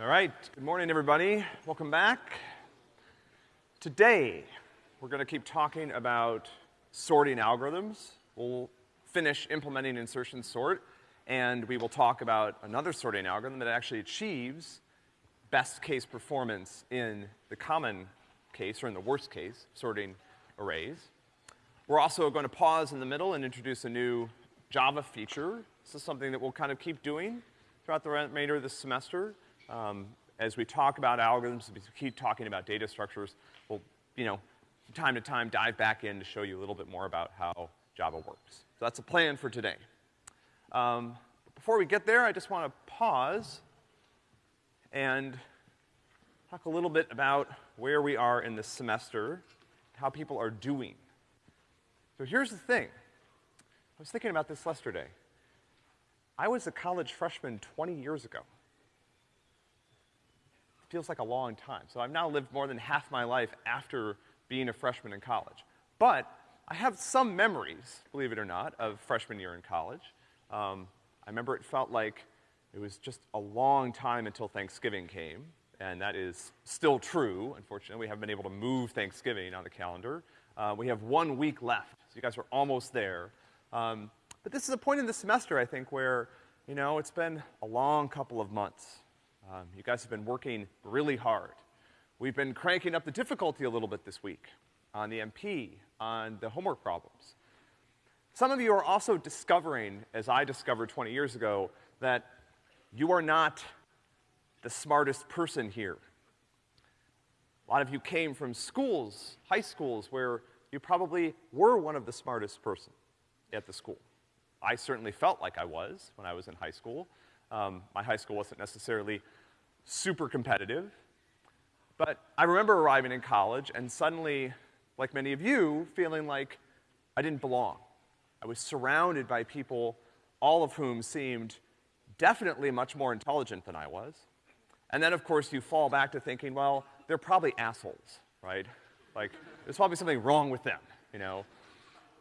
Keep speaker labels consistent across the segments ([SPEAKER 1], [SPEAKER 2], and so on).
[SPEAKER 1] All right, good morning, everybody. Welcome back. Today, we're gonna keep talking about sorting algorithms. We'll finish implementing insertion sort, and we will talk about another sorting algorithm that actually achieves best case performance in the common case, or in the worst case, sorting arrays. We're also gonna pause in the middle and introduce a new Java feature. This is something that we'll kind of keep doing throughout the remainder of the semester. Um, as we talk about algorithms, we keep talking about data structures, we'll, you know, from time to time dive back in to show you a little bit more about how Java works. So that's a plan for today. Um, before we get there, I just want to pause and talk a little bit about where we are in this semester, how people are doing. So here's the thing. I was thinking about this yesterday. I was a college freshman 20 years ago feels like a long time. So I've now lived more than half my life after being a freshman in college. But I have some memories, believe it or not, of freshman year in college. Um, I remember it felt like it was just a long time until Thanksgiving came, and that is still true. Unfortunately, we haven't been able to move Thanksgiving on the calendar. Uh, we have one week left, so you guys are almost there. Um, but this is a point in the semester, I think, where, you know, it's been a long couple of months. Um, you guys have been working really hard. We've been cranking up the difficulty a little bit this week on the MP, on the homework problems. Some of you are also discovering, as I discovered 20 years ago, that you are not the smartest person here. A lot of you came from schools, high schools, where you probably were one of the smartest person at the school. I certainly felt like I was when I was in high school. Um, my high school wasn't necessarily super competitive. But I remember arriving in college and suddenly, like many of you, feeling like I didn't belong. I was surrounded by people, all of whom seemed definitely much more intelligent than I was. And then, of course, you fall back to thinking, well, they're probably assholes, right? Like, there's probably something wrong with them, you know?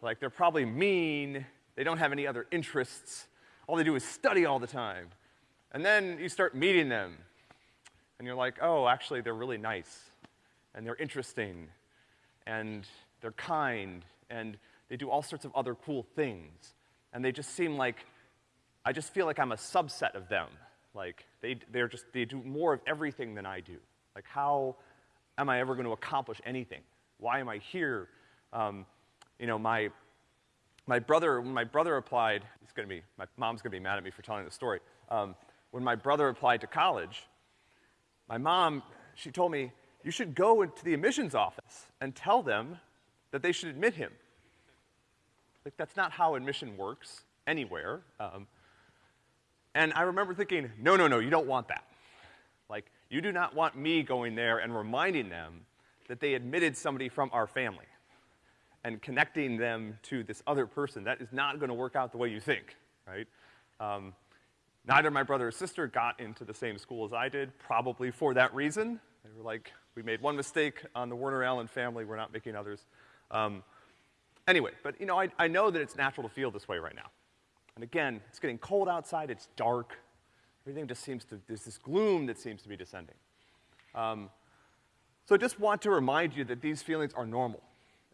[SPEAKER 1] Like, they're probably mean, they don't have any other interests, all they do is study all the time. And then you start meeting them, and you're like, oh, actually, they're really nice, and they're interesting, and they're kind, and they do all sorts of other cool things. And they just seem like, I just feel like I'm a subset of them. Like, they, they're just, they do more of everything than I do. Like, how am I ever going to accomplish anything? Why am I here? Um, you know, my, my brother, when my brother applied, he's gonna be, my mom's gonna be mad at me for telling the story. Um, when my brother applied to college, my mom, she told me, you should go into the admissions office and tell them that they should admit him. Like, that's not how admission works anywhere. Um, and I remember thinking, no, no, no, you don't want that. Like, you do not want me going there and reminding them that they admitted somebody from our family and connecting them to this other person. That is not gonna work out the way you think, right? Um, Neither my brother or sister got into the same school as I did, probably for that reason. They were like, we made one mistake on the Werner Challen family, we're not making others. Um, anyway, but you know, I, I know that it's natural to feel this way right now. And again, it's getting cold outside, it's dark, everything just seems to, there's this gloom that seems to be descending. Um, so I just want to remind you that these feelings are normal.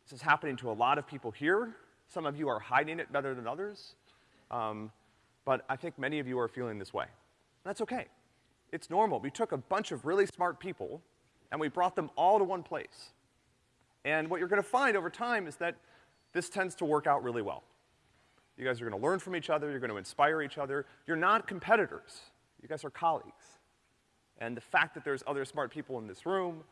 [SPEAKER 1] This is happening to a lot of people here. Some of you are hiding it better than others. Um, but I think many of you are feeling this way. And That's okay. It's normal. We took a bunch of really smart people and we brought them all to one place. And what you're gonna find over time is that this tends to work out really well. You guys are gonna learn from each other, you're gonna inspire each other. You're not competitors. You guys are colleagues. And the fact that there's other smart people in this room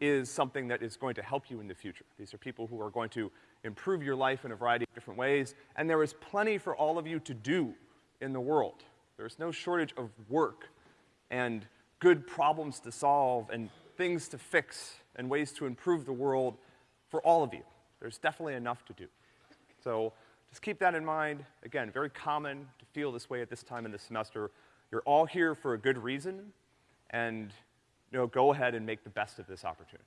[SPEAKER 1] is something that is going to help you in the future. These are people who are going to improve your life in a variety of different ways, and there is plenty for all of you to do in the world. There's no shortage of work and good problems to solve and things to fix and ways to improve the world for all of you. There's definitely enough to do. So just keep that in mind. Again, very common to feel this way at this time in the semester. You're all here for a good reason, and you know, go ahead and make the best of this opportunity.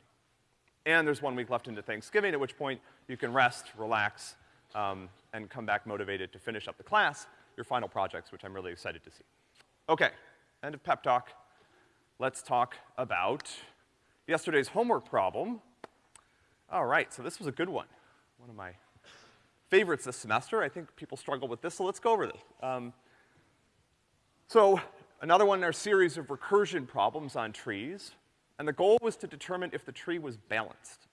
[SPEAKER 1] And there's one week left into Thanksgiving, at which point you can rest, relax, um, and come back motivated to finish up the class, your final projects, which I'm really excited to see. Okay, end of pep talk. let's talk about yesterday's homework problem. All right, so this was a good one. One of my favorites this semester. I think people struggle with this, so let's go over this. Um, so, another one in our series of recursion problems on trees, and the goal was to determine if the tree was balanced.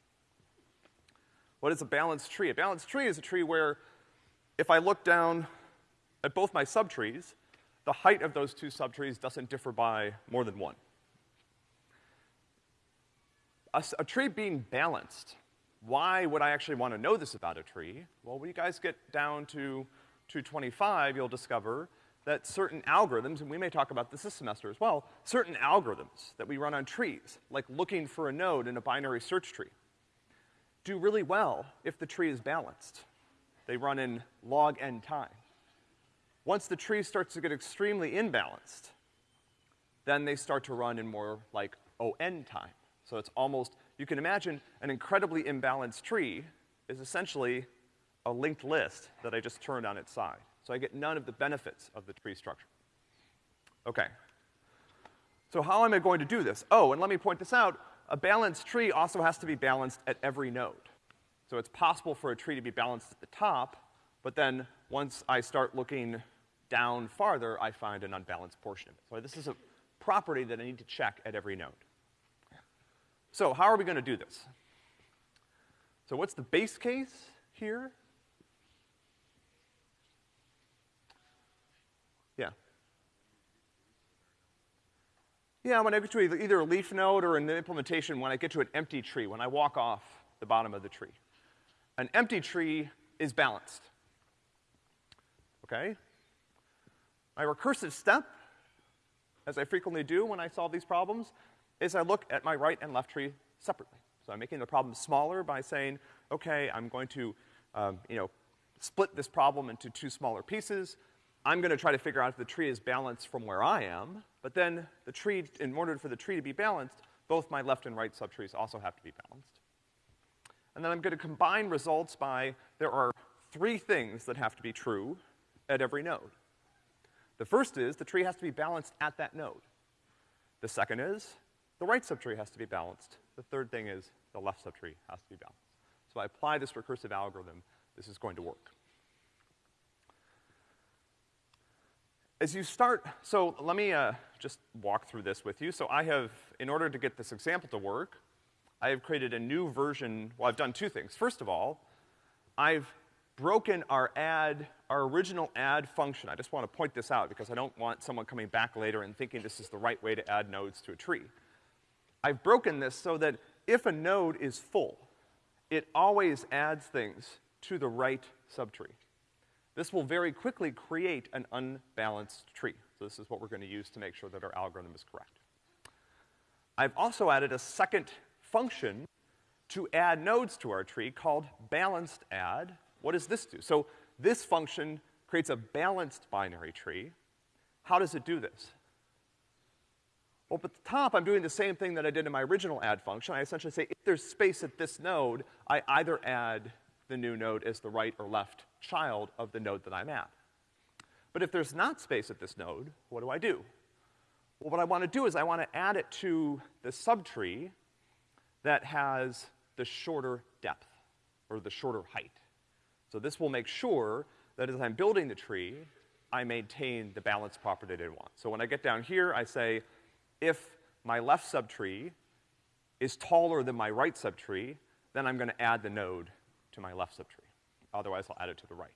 [SPEAKER 1] What is a balanced tree? A balanced tree is a tree where if I look down at both my subtrees, the height of those two subtrees doesn't differ by more than one. A, a, tree being balanced, why would I actually want to know this about a tree? Well, when you guys get down to 225, you'll discover that certain algorithms, and we may talk about this this semester as well, certain algorithms that we run O n trees, like looking for a node in a binary search tree, do really well if the tree is balanced. They run in log n time. Once the tree starts to get extremely imbalanced, then they start to run in more like on time. So it's almost, you can imagine an incredibly imbalanced tree is essentially a linked list that I just turned on its side. So I get none of the benefits of the tree structure. Okay. So how am I going to do this? Oh, and let me point this out a balanced tree also has to be balanced at every node. So it's possible for a tree to be balanced at the top, but then once I start looking down farther, I find an unbalanced portion of it. So this is a property that I need to check at every node. So how are we gonna do this? So what's the base case here? Yeah. Yeah, when I get to either a leaf node or the implementation, when I get to an empty tree, when I walk off the bottom of the tree. An empty tree is balanced. Okay? My recursive step, as I frequently do when I solve these problems, is I look at my right and left tree separately. So I'm making the problem smaller by saying, okay, I'm going to, um, you know, split this problem into two smaller pieces. I'm gonna try to figure out if the tree is balanced from where I am, but then the tree, in order for the tree to be balanced, both my left and right subtrees also have to be balanced. And then I'm gonna combine results by, there are three things that have to be true at every node. The first is the tree has to be balanced at that node. The second is the right subtree has to be balanced. The third thing is the left subtree has to be balanced. So I apply this recursive algorithm, this is going to work. As you start, so let me uh, just walk through this with you. So I have, in order to get this example to work, I have created a new version, well, I've done two things. First of all, I've broken our add, our original add function. I just want to point this out because I don't want someone coming back later and thinking this is the right way to add nodes to a tree. I've broken this so that if a node is full, it always adds things to the right subtree. This will very quickly create an unbalanced tree. So this is what we're gonna use to make sure that our algorithm is correct. I've also added a second function to add nodes to our tree called balanced add. What does this do? So this function creates a balanced binary tree. How does it do this? Well, at the top, I'm doing the same thing that I did in my original add function. I essentially say, if there's space at this node, I either add the new node as the right or left child of the node that I'm at. But if there's not space at this node, what do I do? Well, what I want to do is I want to add it to the subtree that has the shorter depth, or the shorter height. So this will make sure that as I'm building the tree, I maintain the balance property that I want. So when I get down here, I say, if my left subtree is taller than my right subtree, then I'm gonna add the node to my left subtree. Otherwise, I'll add it to the right.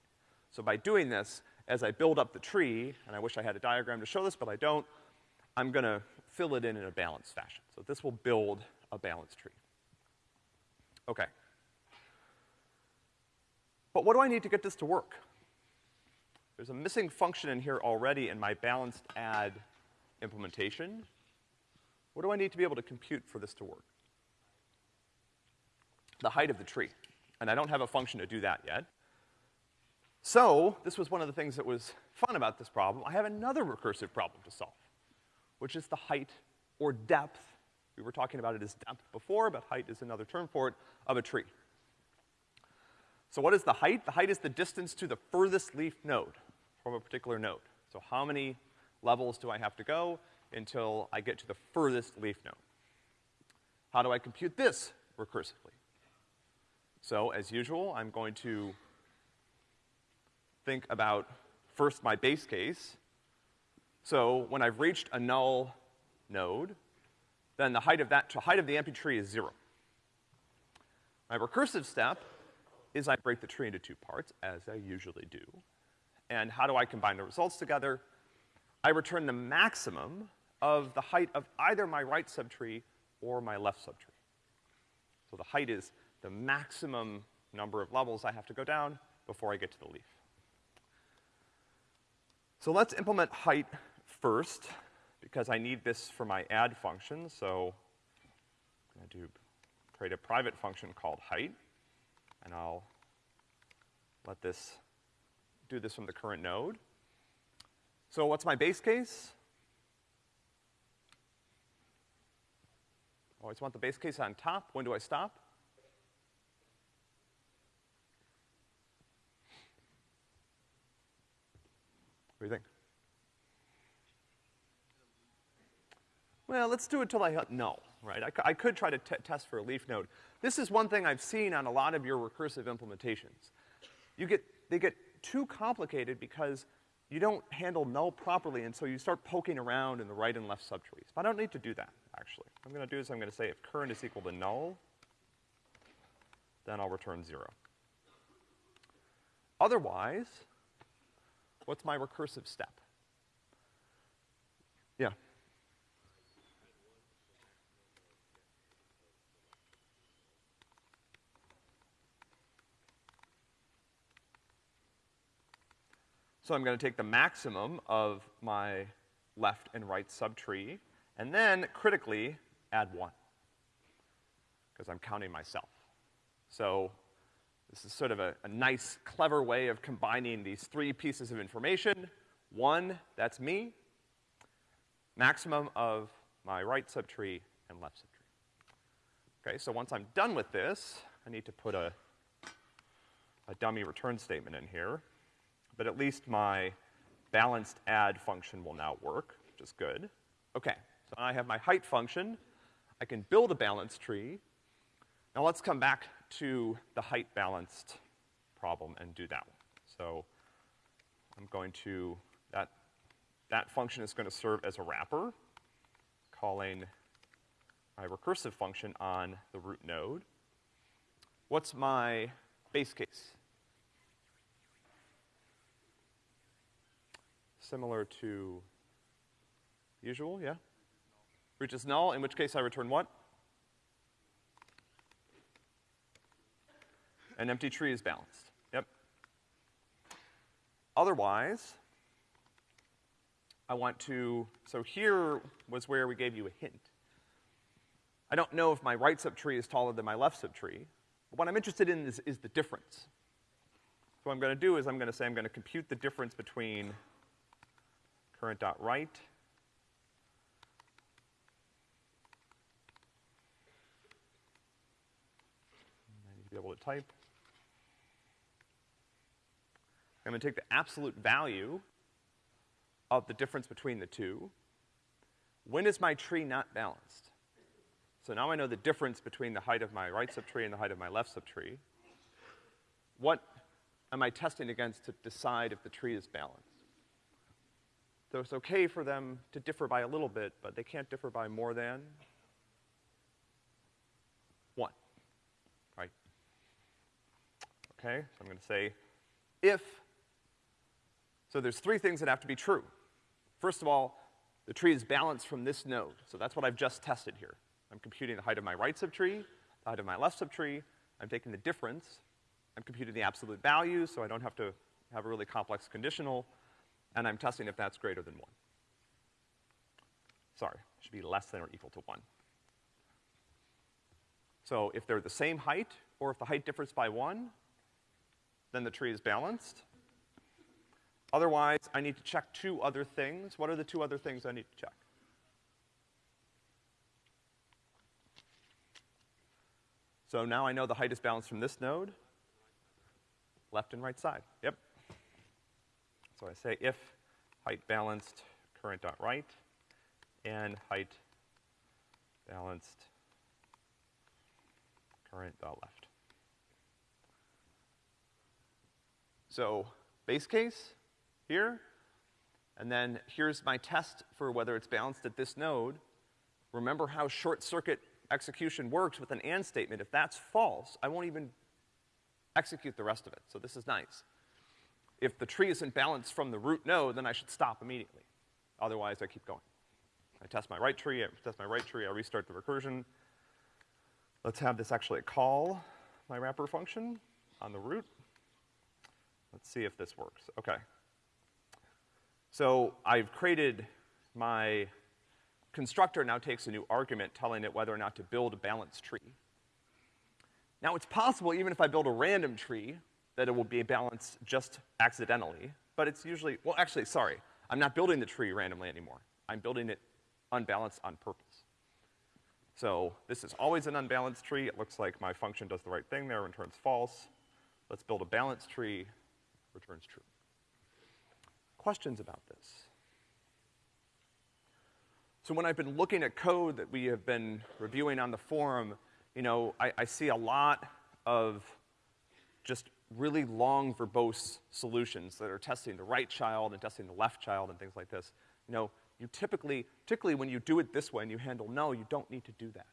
[SPEAKER 1] So by doing this, as I build up the tree, and I wish I had a diagram to show this, but I don't, I'm gonna fill it in in a balanced fashion. So this will build a balanced tree. Okay. But what do I need to get this to work? There's a missing function in here already in my balanced add implementation. What do I need to be able to compute for this to work? The height of the tree and I don't have a function to do that yet. So, this was one of the things that was fun about this problem. I have another recursive problem to solve, which is the height or depth. We were talking about it as depth before, but height is another term for it, of a tree. So what is the height? The height is the distance to the furthest leaf node from a particular node. So how many levels do I have to go until I get to the furthest leaf node. How do I compute this recursively? So, as usual, I'm going to think about first my base case. So, when I've reached a null node, then the height of that, the height of the empty tree is zero. My recursive step is I break the tree into two parts, as I usually do. And how do I combine the results together? I return the maximum of the height of either my right subtree or my left subtree. So the height is the maximum number of levels I have to go down before I get to the leaf. So let's implement height first, because I need this for my add function, so I'm gonna do, create a private function called height, and I'll let this, do this from the current node. So what's my base case? Always want the base case on top. When do I stop? What do you think? Well, let's do it till I null, right? I, I could try to test for a leaf node. This is one thing I've seen on a lot of your recursive implementations. You get, they get too complicated because you don't handle null properly, and so you start poking around in the right and left subtrees. But I don't need to do that, actually. What I'm gonna do is I'm gonna say if current is equal to null, then I'll return zero. Otherwise, what's my recursive step? Yeah. So I'm gonna take the maximum of my left and right subtree, and then critically add one. Because I'm counting myself. So this is sort of a, a, nice, clever way of combining these three pieces of information. One, that's me. Maximum of my right subtree and left subtree. Okay, so once I'm done with this, I need to put a, a dummy return statement in here but at least my balanced add function will now work, which is good. Okay, so I have my height function. I can build a balanced tree. Now let's come back to the height balanced problem and do that one. So I'm going to, that, that function is gonna serve as a wrapper, calling my recursive function on the root node. What's my base case? similar to usual, yeah? Reaches null, in which case I return what? An empty tree is balanced. Yep. Otherwise, I want to, so here was where we gave you a hint. I don't know if my right subtree is taller than my left subtree, but what I'm interested in is, is the difference. So what I'm gonna do is I'm gonna say I'm gonna compute the difference between current dot right. I need to be able to type. I'm gonna take the absolute value of the difference between the two. When is my tree not balanced? So now I know the difference between the height of my right subtree and the height of my left subtree. What am I testing against to decide if the tree is balanced? So it's okay for them to differ by a little bit, but they can't differ by more than one, right? Okay, so I'm gonna say if, so there's three things that have to be true. First of all, the tree is balanced from this node, so that's what I've just tested here. I'm computing the height of my right subtree, the height of my left subtree, I'm taking the difference, I'm computing the absolute value, so I don't have to have a really complex conditional, and I'm testing if that's greater than one. Sorry, it should be less than or equal to one. So if they're the same height, or if the height differs by one, then the tree is balanced. Otherwise, I need to check two other things. What are the two other things I need to check? So now I know the height is balanced from this node, left and right side. Yep. So I say if height balanced current dot right, and height balanced current dot left. So base case here, and then here's my test for whether it's balanced at this node. Remember how short circuit execution works with an AND statement. If that's false, I won't even execute the rest of it. So this is nice. If the tree isn't balanced from the root node, then I should stop immediately. Otherwise, I keep going. I test my right tree, I test my right tree, I restart the recursion. Let's have this actually call my wrapper function on the root. Let's see if this works. Okay. So I've created my constructor now takes a new argument telling it whether or not to build a balanced tree. Now it's possible even if I build a random tree that it will be balanced just accidentally, but it's usually, well actually, sorry, I'm not building the tree randomly anymore. I'm building it unbalanced on purpose. So this is always an unbalanced tree. It looks like my function does the right thing there, returns false. Let's build a balanced tree, returns true. Questions about this? So when I've been looking at code that we have been reviewing on the forum, you know, I, I see a lot of just really long verbose solutions that are testing the right child and testing the left child and things like this. You know, you typically, particularly when you do it this way and you handle null, you don't need to do that.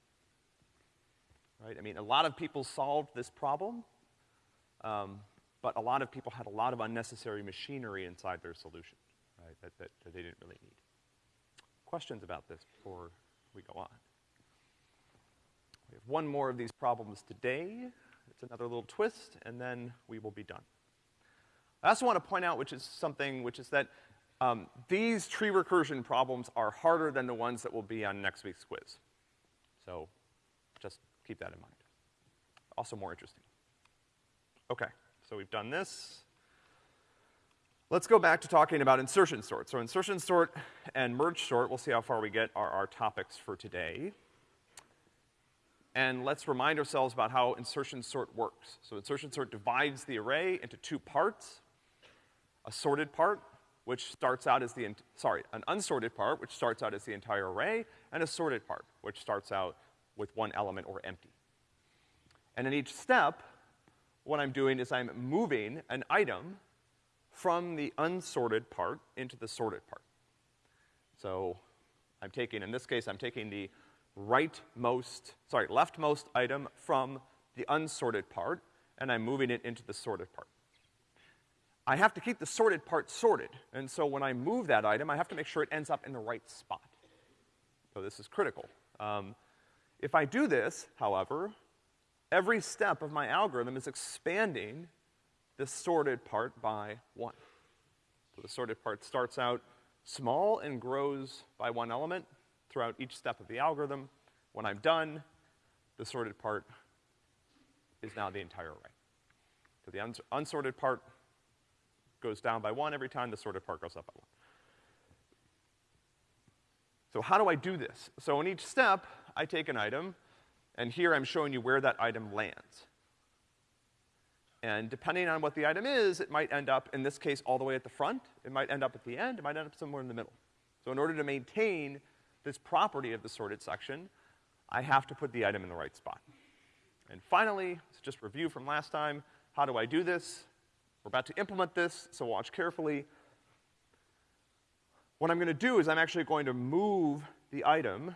[SPEAKER 1] Right? I mean, a lot of people solved this problem, um, but a lot of people had a lot of unnecessary machinery inside their solution, right, that, that, that they didn't really need questions about this before we go on? We have one more of these problems today. It's another little twist, and then we will be done. I also want to point out, which is something, which is that um, these tree recursion problems are harder than the ones that will be on next week's quiz. So just keep that in mind. Also more interesting. Okay, so we've done this. Let's go back to talking about insertion sort. So insertion sort and merge sort, we'll see how far we get, are our topics for today. And let's remind ourselves about how insertion sort works. So insertion sort divides the array into two parts. A sorted part, which starts out as the, sorry, an unsorted part, which starts out as the entire array, and a sorted part, which starts out with one element or empty. And in each step, what I'm doing is I'm moving an item from the unsorted part into the sorted part. So I'm taking, in this case, I'm taking the rightmost, sorry, leftmost item from the unsorted part, and I'm moving it into the sorted part. I have to keep the sorted part sorted, and so when I move that item, I have to make sure it ends up in the right spot. So this is critical. Um, if I do this, however, every step of my algorithm is expanding the sorted part by one. So the sorted part starts out small and grows by one element throughout each step of the algorithm. When I'm done, the sorted part is now the entire array. So the uns unsorted part goes down by one every time, the sorted part goes up by one. So how do I do this? So in each step, I take an item, and here I'm showing you where that item lands. And depending on what the item is, it might end up, in this case, all the way at the front. It might end up at the end. It might end up somewhere in the middle. So in order to maintain this property of the sorted section, I have to put the item in the right spot. And finally, let's just review from last time. How do I do this? We're about to implement this, so watch carefully. What I'm gonna do is I'm actually going to move the item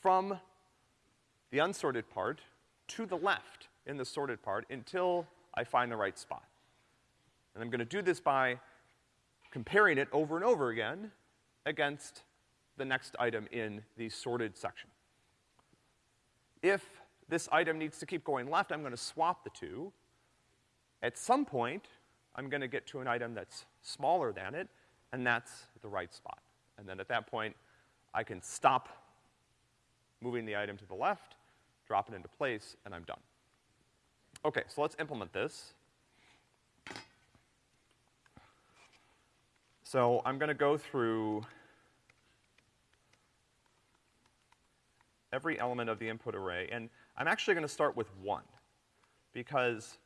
[SPEAKER 1] from the unsorted part to the left in the sorted part until I find the right spot. And I'm gonna do this by comparing it over and over again against the next item in the sorted section. If this item needs to keep going left, I'm gonna swap the two. At some point, I'm gonna get to an item that's smaller than it, and that's the right spot. And then at that point, I can stop moving the item to the left, drop it into place, and I'm done. Okay, so let's implement this. So I'm gonna go through every element of the input array, and I'm actually gonna start with one, because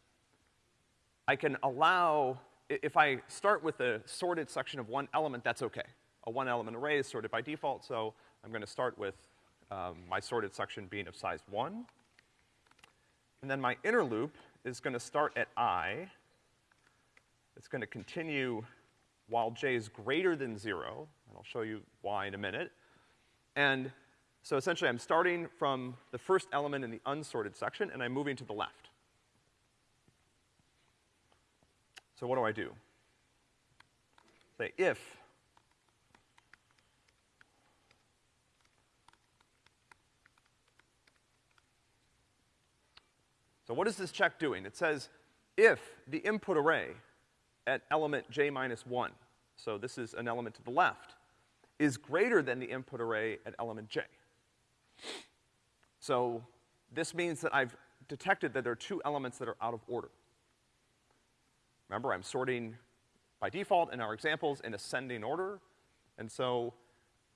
[SPEAKER 1] I can allow, if I start with a sorted section of one element, that's okay. a one element array is sorted by default, so I'm gonna start with, um, my sorted section being of size one. And then my inner loop is gonna start at i. It's gonna continue while j is greater than zero, and I'll show you why in a minute. And so essentially I'm starting from the first element in the unsorted section and I'm moving to the left. So what do I do? Say if So what is this check doing? It says if the input array at element j minus one, so this is an element to the left, is greater than the input array at element j. So this means that I've detected that there are two elements that are out of order. Remember, I'm sorting by default in our examples in ascending order, and so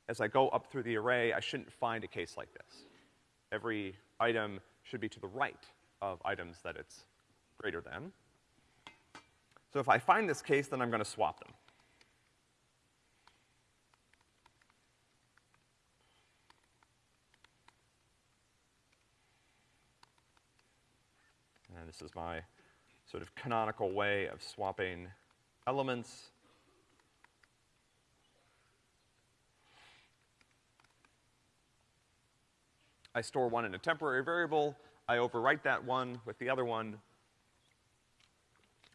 [SPEAKER 1] as I go up through the array, I shouldn't find a case like this. Every item should be to the right of items that it's greater than. So if I find this case, then I'm gonna swap them. And this is my sort of canonical way of swapping elements. I store one in a temporary variable, I overwrite that one with the other one,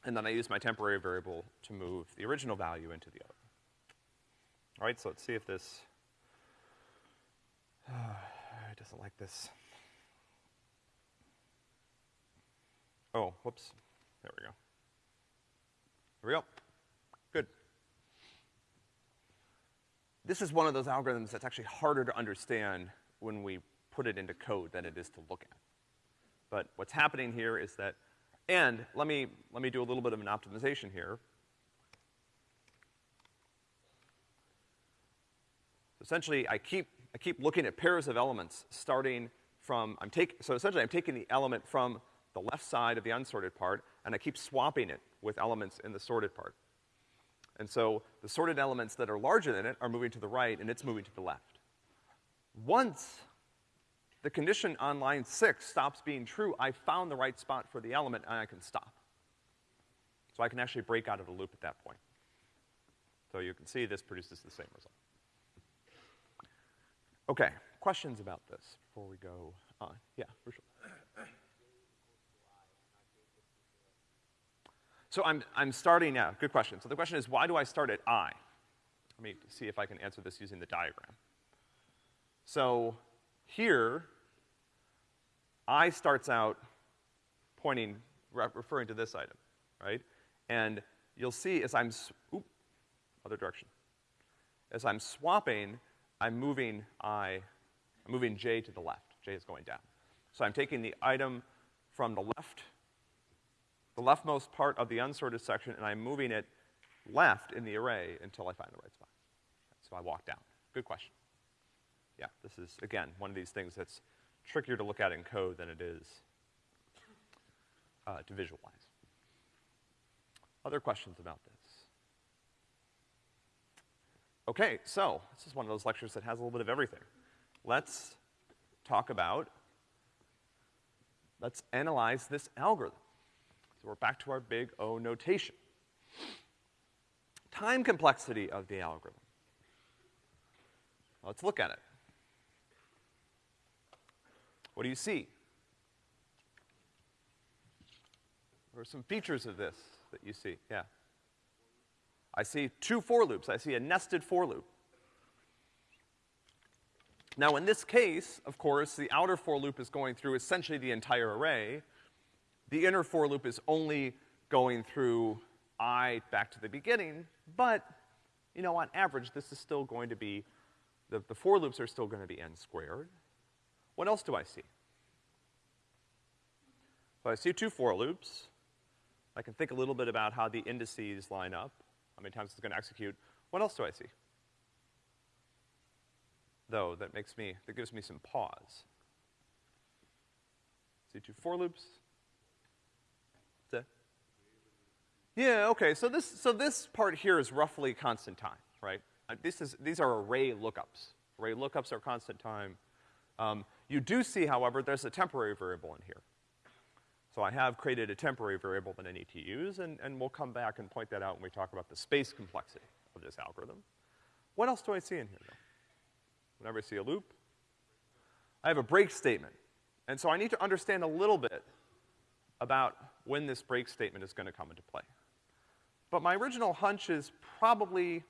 [SPEAKER 1] and then I use my temporary variable to move the original value into the other. All right, so let's see if this, it doesn't like this. Oh, whoops. There we go. There we go. Good. This is one of those algorithms that's actually harder to understand when we put it into code than it is to look at. But what's happening here is that, and let me, let me do a little bit of an optimization here. Essentially, I keep, I keep looking at pairs of elements starting from, I'm taking, so essentially I'm taking the element from the left side of the unsorted part, and I keep swapping it with elements in the sorted part. And so the sorted elements that are larger than it are moving to the right, and it's moving to the left. Once the condition on line six stops being true, I found the right spot for the element and I can stop. So I can actually break out of the loop at that point. So you can see this produces the same result. Okay, questions about this before we go on? Yeah, for sure. So I'm, I'm starting, yeah, good question. So the question is, why do I start at I? Let me see if I can answer this using the diagram. So here, I starts out pointing, re referring to this item, right? And you'll see as I'm, oop, other direction. As I'm swapping, I'm moving I, I'm moving J to the left. J is going down. So I'm taking the item from the left, the leftmost part of the unsorted section, and I'm moving it left in the array until I find the right spot. So I walk down. Good question yeah, this is, again, one of these things that's trickier to look at in code than it is uh, to visualize. Other questions about this? Okay, so this is one of those lectures that has a little bit of everything. Let's talk about, let's analyze this algorithm. So we're back to our big O notation. Time complexity of the algorithm. Let's look at it. What do you see? What are some features of this that you see? Yeah. I see two for loops. I see a nested for loop. Now, in this case, of course, the outer for loop is going through essentially the entire array. The inner for loop is only going through i back to the beginning, but, you know, on average, this is still going to be, the, the for loops are still gonna be n squared. What else do I see? So I see two for loops. I can think a little bit about how the indices line up, how many times it's gonna execute. What else do I see? Though, that makes me, that gives me some pause. See two for loops. Yeah, okay, so this, so this part here is roughly constant time, right? uh, this is, these are array lookups. Array lookups are constant time. Um, you do see, however, there's a temporary variable in here. So I have created a temporary variable that I need to use, and, and we'll come back and point that out when we talk about the space complexity of this algorithm. What else do I see in here, though? Whenever I see a loop, I have a break statement. And so I need to understand a little bit about when this break statement is gonna come into play. But my original hunch is probably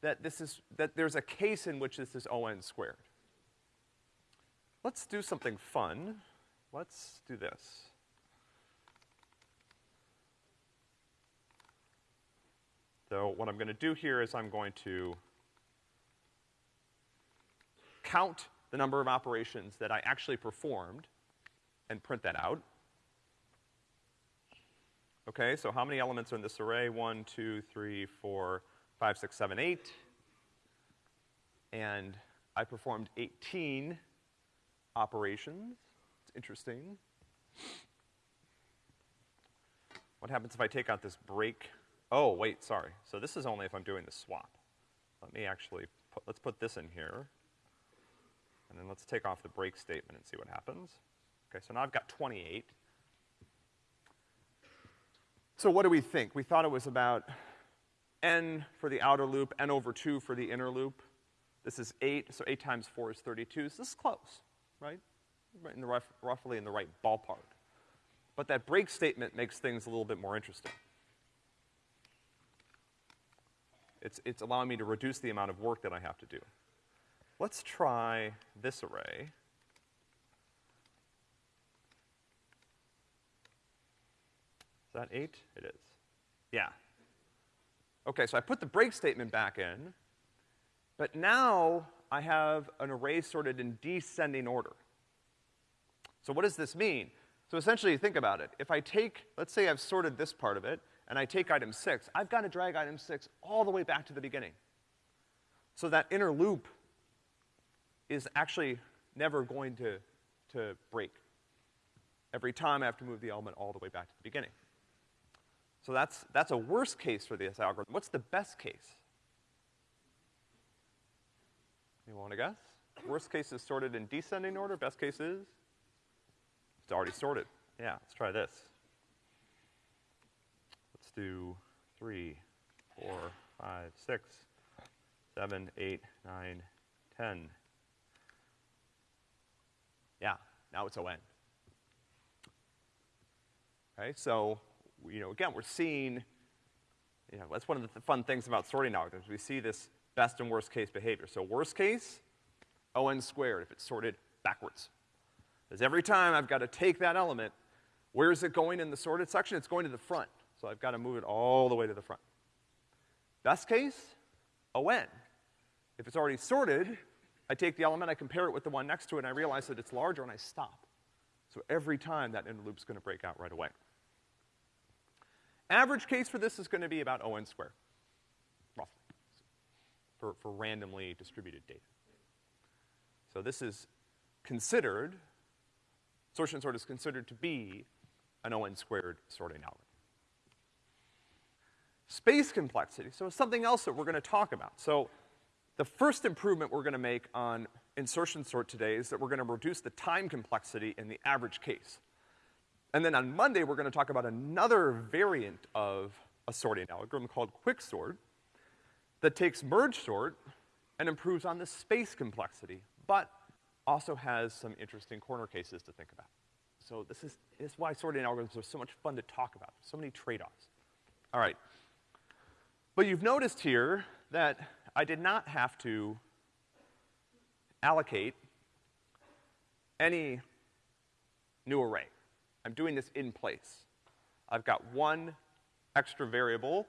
[SPEAKER 1] that this is, that there's a case in which this is ON squared. Let's do something fun. Let's do this. So what I'm gonna do here is I'm going to count the number of operations that I actually performed and print that out. Okay, so how many elements are in this array? One, two, three, four, five, six, seven, eight. And I performed 18 operations. It's interesting. What happens if I take out this break? Oh, wait, sorry. So this is only if I'm doing the swap. Let me actually put, let's put this in here. And then let's take off the break statement and see what happens. Okay, so now I've got 28. So what do we think? We thought it was about n for the outer loop, n over 2 for the inner loop. This is 8, so 8 times 4 is 32. So this is close, right? in the rough, roughly in the right ballpark. But that break statement makes things a little bit more interesting. It's, it's allowing me to reduce the amount of work that I have to do. Let's try this array. Is that eight? It is. Yeah. Okay, so I put the break statement back in, but now I have an array sorted in descending order. So what does this mean? So essentially, think about it. If I take, let's say I've sorted this part of it, and I take item six, I've got to drag item six all the way back to the beginning. So that inner loop is actually never going to, to break. Every time I have to move the element all the way back to the beginning. So that's, that's a worst case for this algorithm. What's the best case? You wanna guess? Worst case is sorted in descending order, best case is? It's already sorted. Yeah, let's try this. Let's do three, four, five, six, seven, eight, nine, ten. Yeah, now it's ON. Okay, so, you know, again, we're seeing, you know, that's one of the fun things about sorting algorithms. We see this best and worst case behavior. So worst case, ON squared if it's sorted backwards. Because every time I've got to take that element, where is it going in the sorted section? It's going to the front. So I've got to move it all the way to the front. Best case, ON. If it's already sorted, I take the element, I compare it with the one next to it, and I realize that it's larger, and I stop. So every time that inner loop's gonna break out right away. Average case for this is gonna be about O n squared, for, for randomly distributed data. So this is considered, insertion sort is considered to be an O n squared sorting algorithm. Space complexity, so it's something else that we're gonna talk about. So the first improvement we're gonna make on insertion sort today is that we're gonna reduce the time complexity in the average case. And then on Monday, we're gonna talk about another variant of a sorting algorithm called quicksort that takes merge sort and improves on the space complexity, but also has some interesting corner cases to think about. So this is, this is why sorting algorithms are so much fun to talk about. So many trade-offs. All right. But you've noticed here that I did not have to allocate any new array. I'm doing this in place. I've got one extra variable,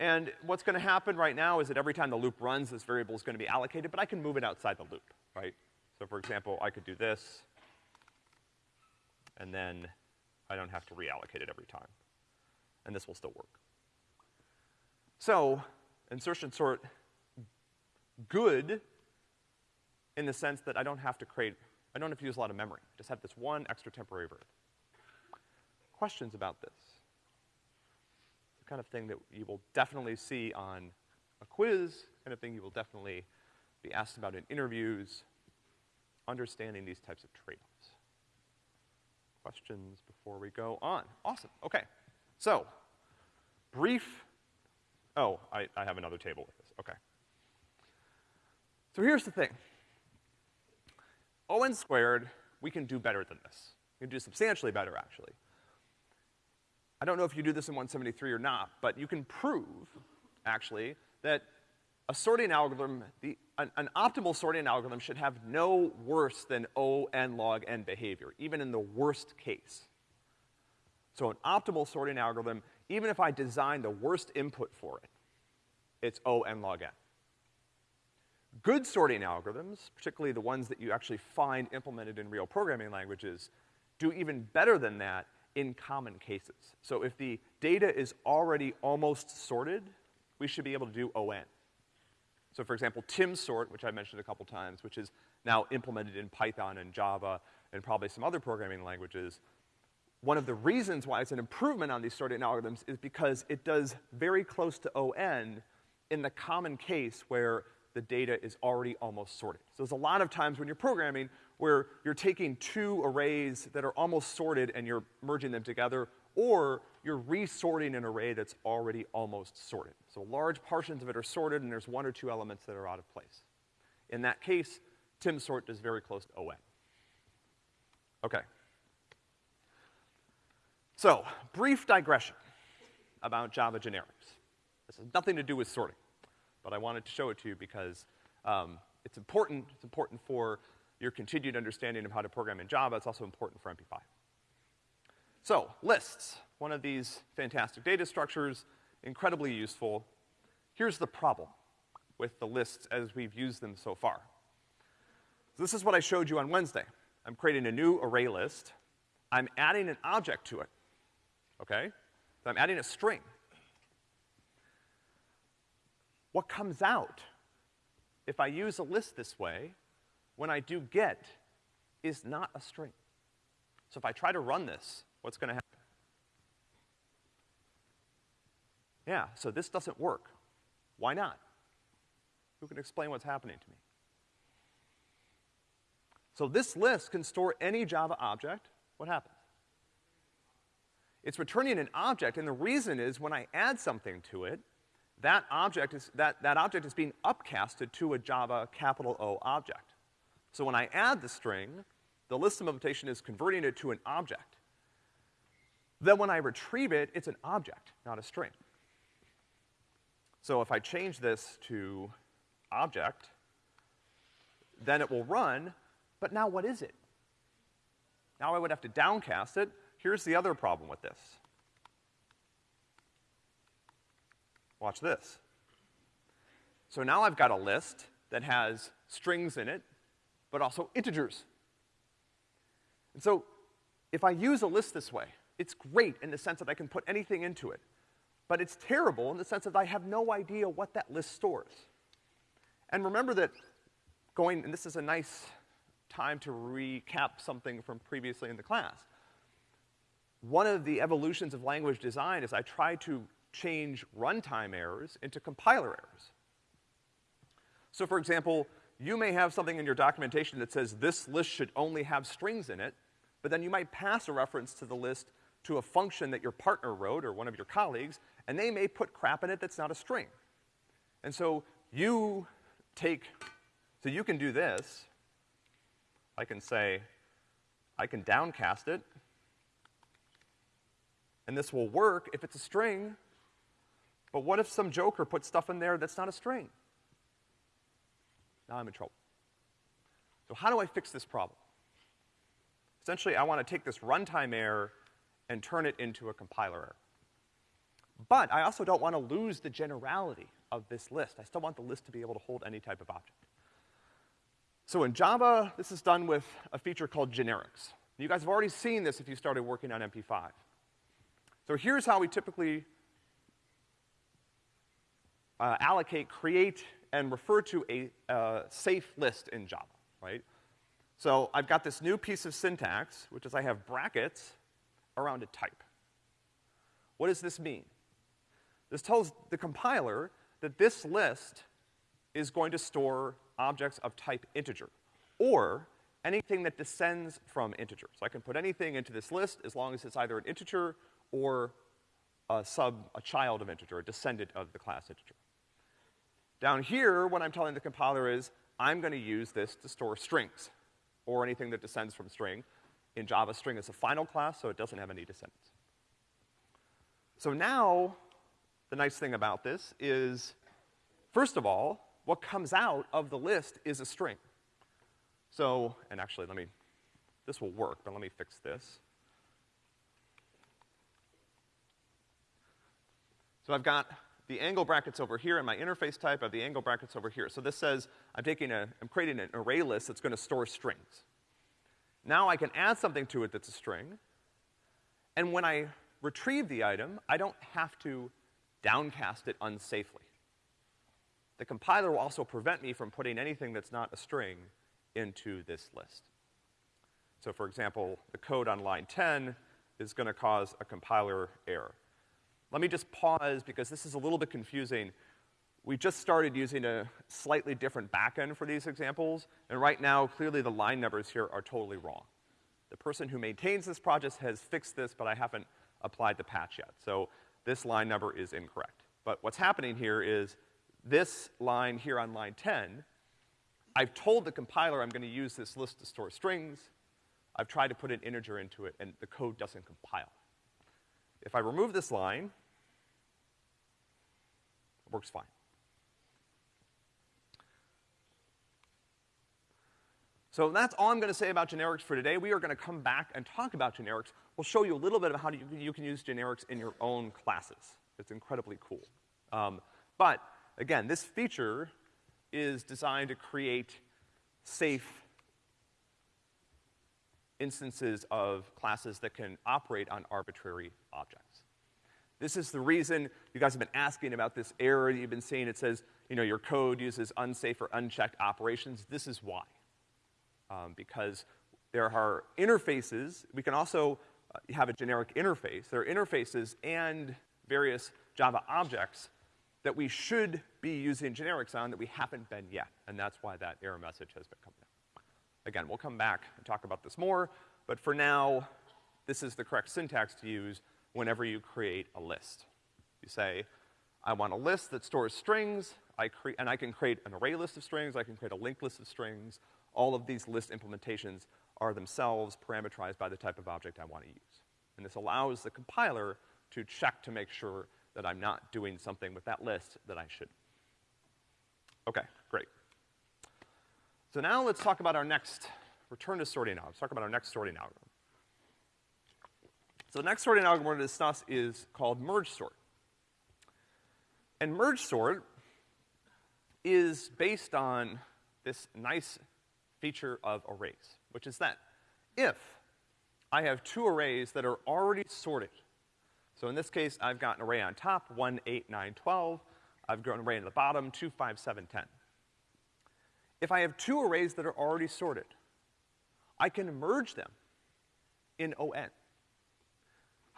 [SPEAKER 1] and what's gonna happen right now is that every time the loop runs, this variable is gonna be allocated, but I can move it outside the loop, right? So for example, I could do this, and then I don't have to reallocate it every time. And this will still work. So, insertion sort good in the sense that I don't have to create, I don't have to use a lot of memory. I just have this one extra temporary variable. Questions about this? Kind of thing that you will definitely see on a quiz, kind of thing you will definitely be asked about in interviews, understanding these types of trade-offs. Questions before we go on? Awesome, okay. So, brief, oh, I, I have another table with this, okay. So here's the thing. O n squared, we can do better than this. We can do substantially better, actually. I don't know if you do this in 173 or not, but you can prove, actually, that a sorting algorithm, the, an, an, optimal sorting algorithm should have no worse than O n log n behavior, even in the worst case. So an optimal sorting algorithm, even if I design the worst input for it, it's O n log n. Good sorting algorithms, particularly the ones that you actually find implemented in real programming languages, do even better than that in common cases. So if the data is already almost sorted, we should be able to do O n. So for example, Timsort, which I mentioned a couple times, which is now implemented in Python and Java and probably some other programming languages, one of the reasons why it's an improvement on these sorting algorithms is because it does very close to O n in the common case where the data is already almost sorted. So there's a lot of times when you're programming where you're taking two arrays that are almost sorted and you're merging them together, or you're resorting an array that's already almost sorted. So large portions of it are sorted and there's one or two elements that are out of place. In that case, timsort is very close to O n. Okay. So, brief digression about Java generics. This has nothing to do with sorting but I wanted to show it to you because um, it's important. It's important for your continued understanding of how to program in Java. It's also important for MP5. So, lists, one of these fantastic data structures, incredibly useful. Here's the problem with the lists as we've used them so far. So this is what I showed you on Wednesday. I'm creating a new array list. I'm adding an object to it, okay? So I'm adding a string what comes out if I use a list this way, when I do get, is not a string. So if I try to run this, what's gonna happen? Yeah, so this doesn't work. Why not? Who can explain what's happening to me? So this list can store any Java object. What happens? It's returning an object, and the reason is when I add something to it, that object is, that, that object is being upcasted to a Java capital O object. So when I add the string, the list implementation is converting it to an object. Then when I retrieve it, it's an object, not a string. So if I change this to object, then it will run, but now what is it? Now I would have to downcast it. Here's the other problem with this. Watch this. So now I've got a list that has strings in it, but also integers. And so if I use a list this way, it's great in the sense that I can put anything into it. But it's terrible in the sense that I have no idea what that list stores. And remember that going, and this is a nice time to recap something from previously in the class. One of the evolutions of language design is I try to change runtime errors into compiler errors. So for example, you may have something in your documentation that says this list should only have strings in it, but then you might pass a reference to the list to a function that your partner wrote or one of your colleagues, and they may put crap in it that's not a string. And so you take, so you can do this. I can say, I can downcast it, and this will work if it's a string, but what if some joker puts stuff in there that's not a string? Now I'm in trouble. So how do I fix this problem? Essentially, I want to take this runtime error and turn it into a compiler error. But I also don't want to lose the generality of this list. I still want the list to be able to hold any type of object. So in Java, this is done with a feature called generics. You guys have already seen this if you started working on MP5. So here's how we typically uh, allocate, create, and refer to a uh, safe list in Java, right? So I've got this new piece of syntax, which is I have brackets around a type. What does this mean? This tells the compiler that this list is going to store objects of type integer, or anything that descends from integer. So I can put anything into this list as long as it's either an integer or a sub, a child of integer, a descendant of the class integer. Down here, what I'm telling the compiler is, I'm gonna use this to store strings, or anything that descends from string. In Java, string is a final class, so it doesn't have any descendants. So now, the nice thing about this is, first of all, what comes out of the list is a string. So, and actually, let me, this will work, but let me fix this. So I've got the angle brackets over here in my interface type, I have the angle brackets over here. So this says I'm taking a, I'm creating an array list that's gonna store strings. Now I can add something to it that's a string, and when I retrieve the item, I don't have to downcast it unsafely. The compiler will also prevent me from putting anything that's not a string into this list. So for example, the code on line 10 is gonna cause a compiler error. Let me just pause because this is a little bit confusing. We just started using a slightly different backend for these examples, and right now, clearly the line numbers here are totally wrong. The person who maintains this project has fixed this, but I haven't applied the patch yet. So this line number is incorrect. But what's happening here is this line here on line 10, I've told the compiler I'm gonna use this list to store strings. I've tried to put an integer into it, and the code doesn't compile. If I remove this line, works fine. So that's all I'm gonna say about generics for today. We are gonna come back and talk about generics. We'll show you a little bit of how you, you can use generics in your own classes. It's incredibly cool. Um, but, again, this feature is designed to create safe instances of classes that can operate on arbitrary objects. This is the reason you guys have been asking about this error that you've been seeing. It says, you know, your code uses unsafe or unchecked operations. This is why. Um, because there are interfaces, we can also uh, have a generic interface. There are interfaces and various Java objects that we should be using generics on that we haven't been yet, and that's why that error message has been coming up. Again, we'll come back and talk about this more, but for now, this is the correct syntax to use whenever you create a list. You say, I want a list that stores strings, I cre- and I can create an array list of strings, I can create a linked list of strings. All of these list implementations are themselves parameterized by the type of object I want to use. And this allows the compiler to check to make sure that I'm not doing something with that list that I should. Okay, great. So now let's talk about our next, return to sorting now. Let's talk about our next sorting algorithm. So the next sorting algorithm we're gonna discuss is called merge sort. And merge sort is based on this nice feature of arrays, which is that if I have two arrays that are already sorted, so in this case, I've got an array on top, 1, 8, 9, 12. I've got an array on the bottom, 2, 5, 7, 10. If I have two arrays that are already sorted, I can merge them in O n.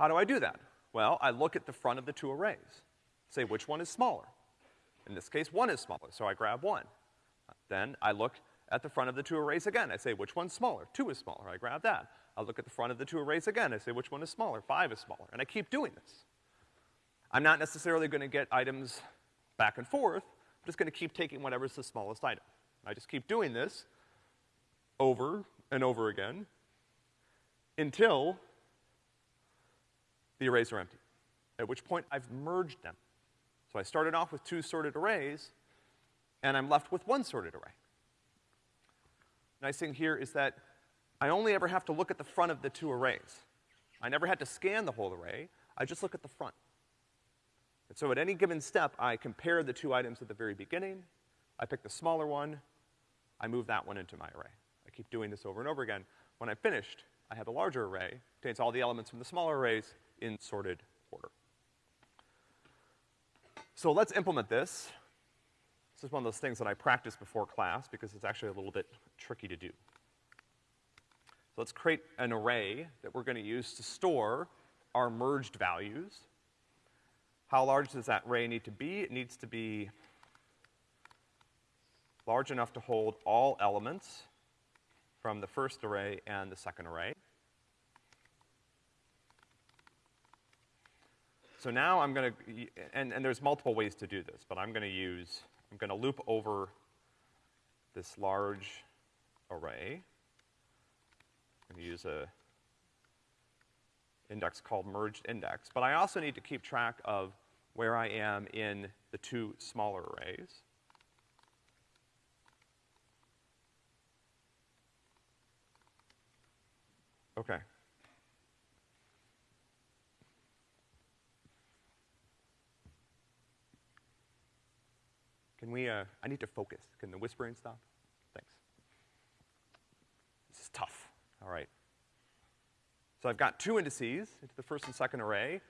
[SPEAKER 1] How do I do that? Well, I look at the front of the two arrays, say which one is smaller. In this case, one is smaller, so I grab one. Then I look at the front of the two arrays again. I say which one's smaller? Two is smaller, I grab that. I look at the front of the two arrays again. I say which one is smaller? Five is smaller. And I keep doing this. I'm not necessarily gonna get items back and forth. I'm just gonna keep taking whatever's the smallest item. I just keep doing this over and over again until the arrays are empty, at which point I've merged them. So I started off with two sorted arrays, and I'm left with one sorted array. Nice thing here is that I only ever have to look at the front of the two arrays. I never had to scan the whole array, I just look at the front. And so at any given step, I compare the two items at the very beginning, I pick the smaller one, I move that one into my array. I keep doing this over and over again. When I'm finished, I have a larger array, contains all the elements from the smaller arrays in sorted order. So let's implement this. This is one of those things that I practice before class because it's actually a little bit tricky to do. So let's create an array that we're gonna use to store our merged values. How large does that array need to be? It needs to be large enough to hold all elements from the first array and the second array. So now I'm gonna, and, and there's multiple ways to do this, but I'm gonna use, I'm gonna loop over this large array. I'm gonna use a index called merged index, but I also need to keep track of where I am in the two smaller arrays. Okay. Can we, uh, I need to focus. Can the whispering stop? Thanks. This is tough. All right. So I've got two indices into the first and second array.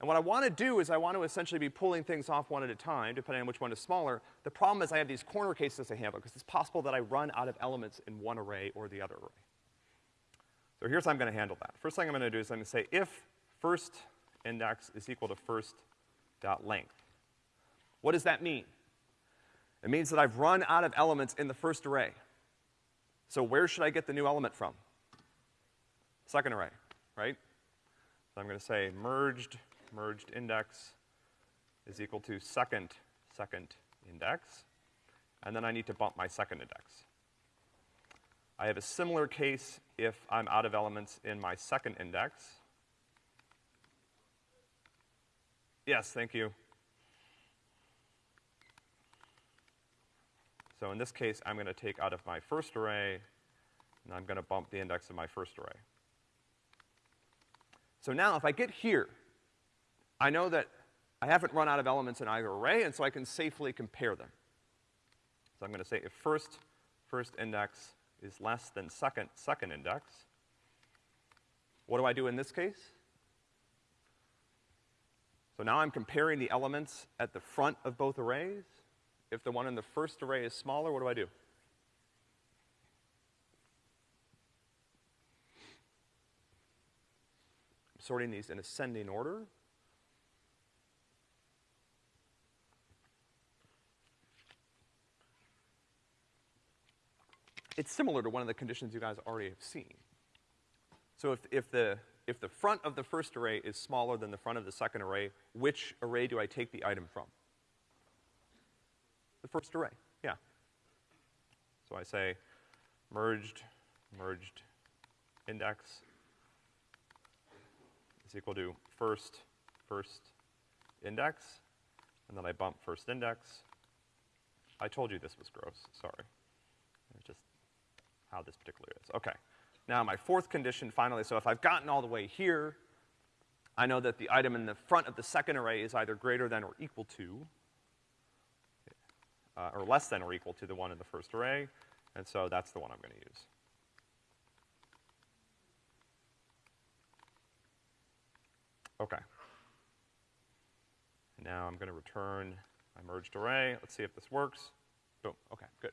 [SPEAKER 1] And what I want to do is I want to essentially be pulling things off one at a time, depending on which one is smaller. The problem is I have these corner cases to handle, because it's possible that I run out of elements in one array or the other array. So here's how I'm gonna handle that. First thing I'm gonna do is I'm gonna say if first index is equal to first dot length. What does that mean? It means that I've run out of elements in the first array. So where should I get the new element from? Second array, right? So I'm gonna say merged, merged index is equal to second, second index. And then I need to bump my second index. I have a similar case if I'm out of elements in my second index. Yes, thank you. So in this case, I'm gonna take out of my first array, and I'm gonna bump the index of my first array. So now if I get here, I know that I haven't run out of elements in either array, and so I can safely compare them. So I'm gonna say if first, first index is less than second, second index. What do I do in this case? So now I'm comparing the elements at the front of both arrays. If the one in the first array is smaller, what do I do? I'm sorting these in ascending order. it's similar to one of the conditions you guys already have seen. So if, if the, if the front of the first array is smaller than the front of the second array, which array do I take the item from? The first array, yeah. So I say merged, merged index is equal to first, first index, and then I bump first index. I told you this was gross, sorry It's just how this particular is. Okay. Now my fourth condition finally, so if I've gotten all the way here, I know that the item in the front of the second array is either greater than or equal to, uh, or less than or equal to the one in the first array, and so that's the one I'm gonna use. Okay. Now I'm gonna return my merged array. Let's see if this works. Boom, okay, good.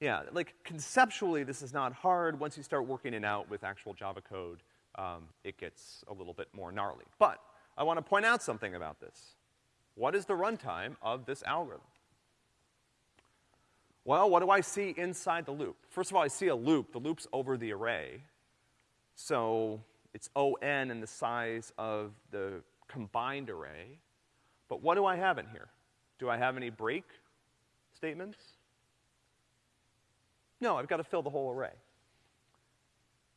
[SPEAKER 1] Yeah, like conceptually, this is not hard. Once you start working it out with actual Java code, um, it gets a little bit more gnarly. But I want to point out something about this. What is the runtime of this algorithm? Well, what do I see inside the loop? First of all, I see a loop. The loop's over the array. So it's O n in the size of the combined array. But what do I have in here? Do I have any break statements? No, I've got to fill the whole array.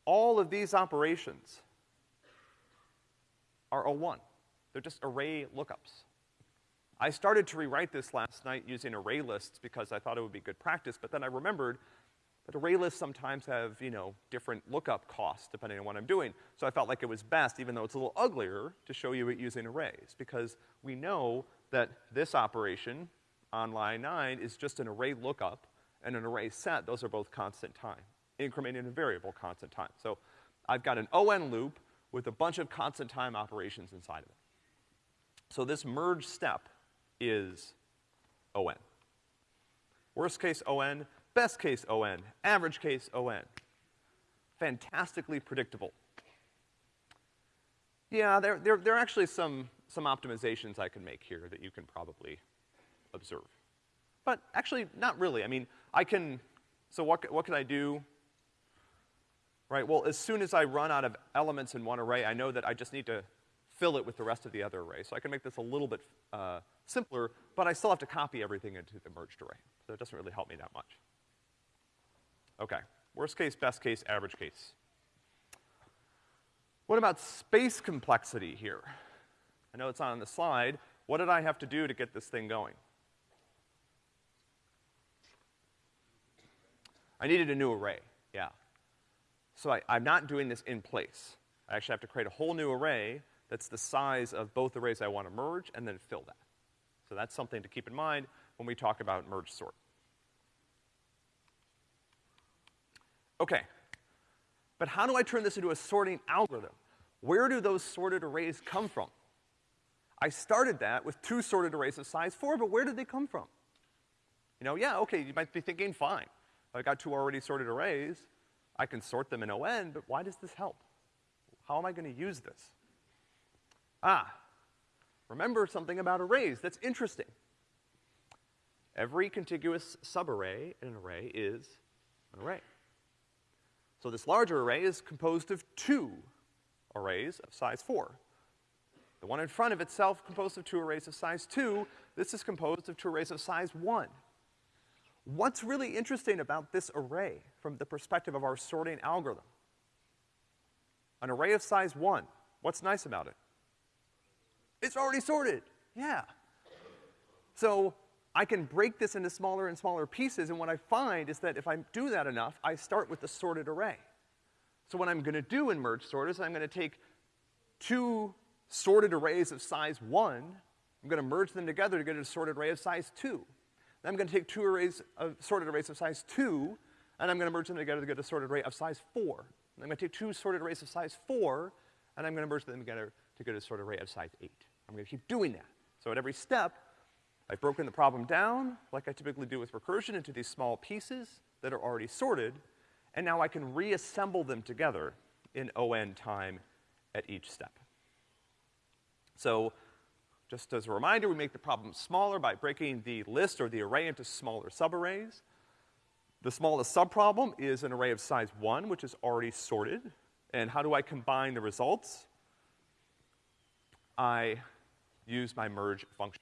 [SPEAKER 1] All of these operations are O1. They're just array lookups. I started to rewrite this last night using array lists because I thought it would be good practice, but then I remembered that array lists sometimes have, you know, different lookup costs depending on what I'm doing. So I felt like it was best, even though it's a little uglier, to show you it using arrays, because we know that this operation on line nine is just an array lookup and an array set, those are both constant time, incrementing and variable constant time. So I've got an O n loop with a bunch of constant time operations inside of it. So this merge step is O n. Worst case O n, best case O n, average case O n. Fantastically predictable. Yeah, there, there, there are actually some, some optimizations I can make here that you can probably observe. But actually, not really. I mean, I can, so what, what can I do? Right, well, as soon as I run out of elements in one array, I know that I just need to fill it with the rest of the other array. So I can make this a little bit, uh, simpler, but I still have to copy everything into the merged array. So it doesn't really help me that much. Okay, worst case, best case, average case. What about space complexity here? I know it's not on the slide. What did I have to do to get this thing going? I needed a new array, yeah. So I, I'm not doing this in place. I actually have to create a whole new array that's the size of both arrays I want to merge and then fill that. So that's something to keep in mind when we talk about merge sort. Okay. But how do I turn this into a sorting algorithm? Where do those sorted arrays come from? I started that with two sorted arrays of size four, but where did they come from? You know, yeah, okay, you might be thinking, fine. I got two already sorted arrays. I can sort them in O n, but why does this help? How am I gonna use this? Ah, remember something about arrays that's interesting. Every contiguous subarray in an array is an array. So this larger array is composed of two arrays of size four. The one in front of itself composed of two arrays of size two. This is composed of two arrays of size one. What's really interesting about this array from the perspective of our sorting algorithm? An array of size one, what's nice about it? It's already sorted, yeah. So I can break this into smaller and smaller pieces, and what I find is that if I do that enough, I start with the sorted array. So what I'm gonna do in merge sort is I'm gonna take two sorted arrays of size one, I'm gonna merge them together to get a sorted array of size two. Then I'm gonna take two arrays of sorted arrays of size two, and I'm gonna merge them together to get a sorted array of size four. And I'm gonna take two sorted arrays of size four, and I'm gonna merge them together to get a sorted array of size eight. I'm gonna keep doing that. So at every step, I've broken the problem down, like I typically do with recursion, into these small pieces that are already sorted, and now I can reassemble them together in O n time at each step. So just as a reminder, we make the problem smaller by breaking the list or the array into smaller subarrays. The smallest subproblem is an array of size one, which is already sorted. And how do I combine the results? I use my merge function.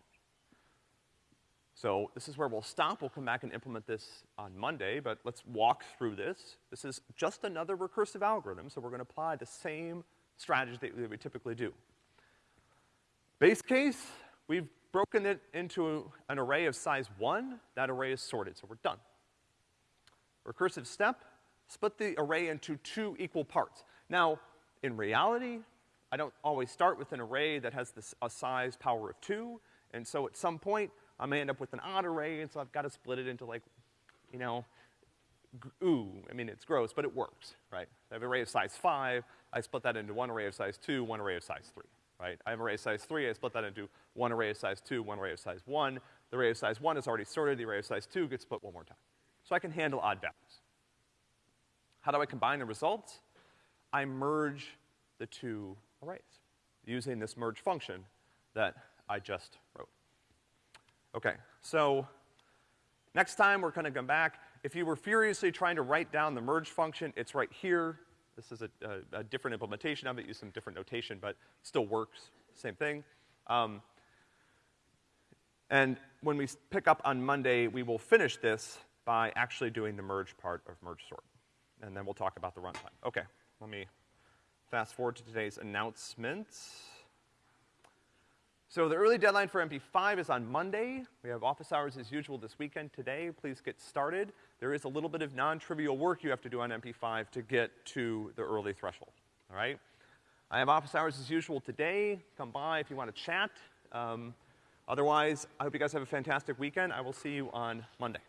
[SPEAKER 1] So this is where we'll stop. We'll come back and implement this on Monday, but let's walk through this. This is just another recursive algorithm, so we're gonna apply the same strategy that we typically do. Base case, we've broken it into an array of size one. That array is sorted, so we're done. Recursive step, split the array into two equal parts. Now, in reality, I don't always start with an array that has this, a size power of two, and so at some point, I may end up with an odd array, and so I've got to split it into like, you know, ooh, I mean, it's gross, but it works, right? I have an array of size five, I split that into one array of size two, one array of size three right? I have an array of size three, I split that into one array of size two, one array of size one. The array of size one is already sorted, the array of size two gets split one more time. So I can handle odd values. How do I combine the results? I merge the two arrays using this merge function that I just wrote. Okay, so next time we're gonna come back. If you were furiously trying to write down the merge function, it's right here. This is a, a, a, different implementation of it, use some different notation, but still works, same thing. Um, and when we pick up on Monday, we will finish this by actually doing the merge part of merge sort. And then we'll talk about the runtime. Okay, let me fast forward to today's announcements. So the early deadline for MP5 is on Monday. We have office hours as usual this weekend today. Please get started. There is a little bit of non-trivial work you have to do on MP5 to get to the early threshold, all right? I have office hours as usual today. Come by if you want to chat. Um, otherwise, I hope you guys have a fantastic weekend. I will see you on Monday.